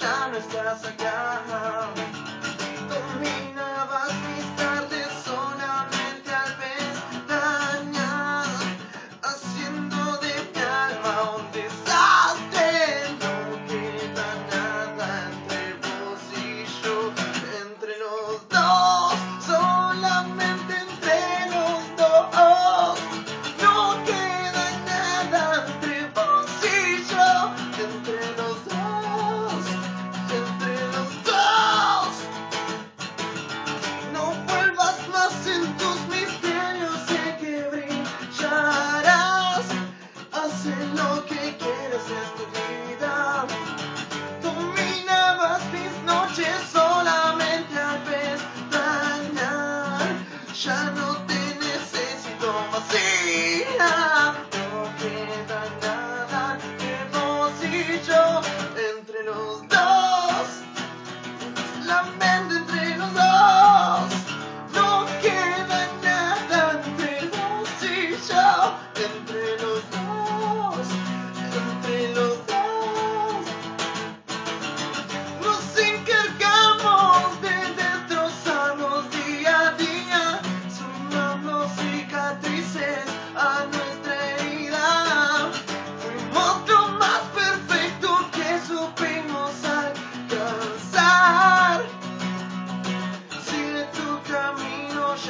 ya no estás acá. Conmigo. ya no te necesito más. No queda nada que vos y yo entre los dos.